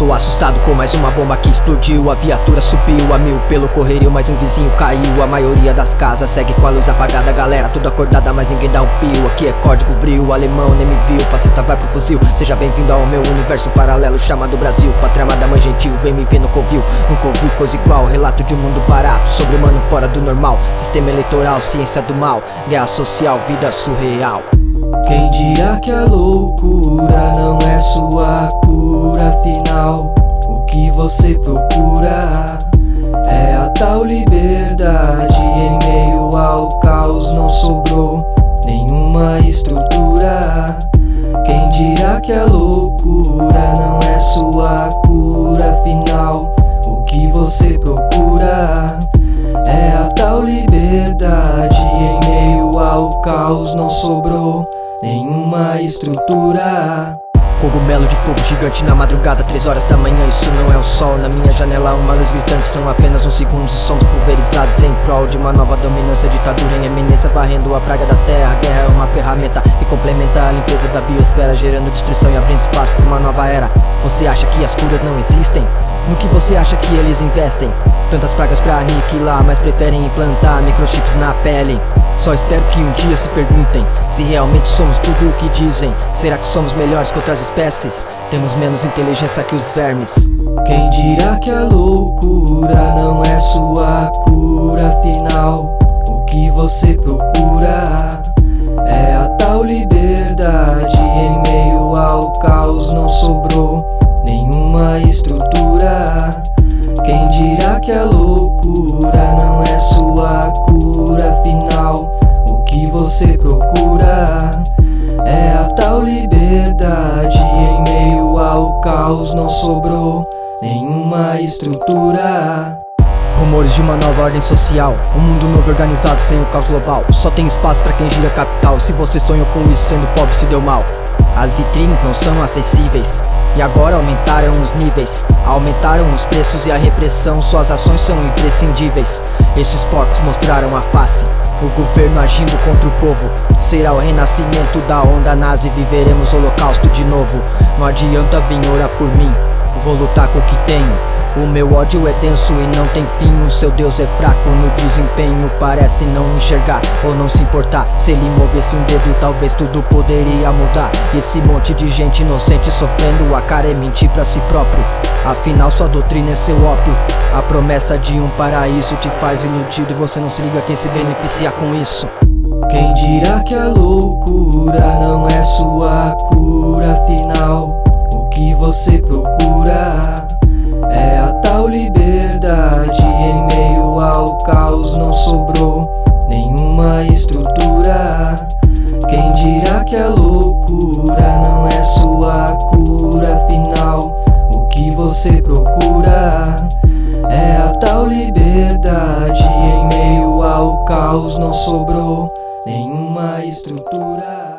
Tô assustado com mais uma bomba que explodiu. A viatura subiu a mil pelo correrio Mas um vizinho caiu, a maioria das casas Segue com a luz apagada, galera tudo acordada Mas ninguém dá um pio, aqui é código vril Alemão nem me viu, fascista vai pro fuzil. Seja bem-vindo ao meu universo paralelo Chamado Brasil, pátria amada mãe gentil Vem me ver no covil, nunca ouviu coisa igual Relato de um mundo barato, sobre humano fora do normal. Sistema eleitoral, ciência do mal. Guerra social, vida surreal quem dirá que a loucura não é sua cura final? O que você procura é a tal liberdade não sobrou nenhuma estrutura Cogumelo de fogo gigante na madrugada, três horas da manhã Isso não é o sol, na minha janela uma luz gritante São apenas uns segundos e somos pulverizados Em prol de uma nova dominância, ditadura em eminência Varrendo a praga da terra, guerra é uma ferramenta Que complementa a limpeza da biosfera Gerando destruição e abrindo espaço para uma nova era Você acha que as curas não existem? No que você acha que eles investem? Tantas pragas pra aniquilar, mas preferem implantar microchips na pele só espero que um dia se perguntem se realmente somos tudo o que dizem Será que somos melhores que outras espécies? Temos menos inteligência que os vermes Quem dirá que a loucura não é sua cura final? O que você procura você procura É a tal liberdade. Em meio ao caos não sobrou nenhuma estrutura. Rumores de uma nova ordem social Um mundo novo organizado sem o caos global. Só tem espaço para quem gira capital. Se você sonhou com isso sendo pobre se deu mal As vitrines não são acessíveis. E agora aumentaram os níveis. Aumentaram os preços e a repressão. Suas ações são imprescindíveis. Esses porcos mostraram a face. O governo agindo contra o povo. Será o renascimento da onda nazi. Viveremos holocausto de novo. Não adianta vir orar por mim Vou lutar com o que tenho. O meu ódio é denso e não tem fim. O seu Deus é fraco no desempenho. Parece não enxergar ou não se importar. Se ele movesse um dedo talvez tudo poderia mudar. Esse monte de gente inocente sofrendo A cara é mentir pra si próprio. Afinal sua doutrina é seu ópio. A promessa de um paraíso te faz iludido E você não se liga quem se beneficia com isso. Quem dirá que a loucura não é sua cura? Final você procura. É a tal liberdade Em meio ao caos não sobrou nenhuma estrutura. Quem dirá que a loucura não é sua cura? Final O que você procura é a tal liberdade Em meio ao caos não sobrou nenhuma estrutura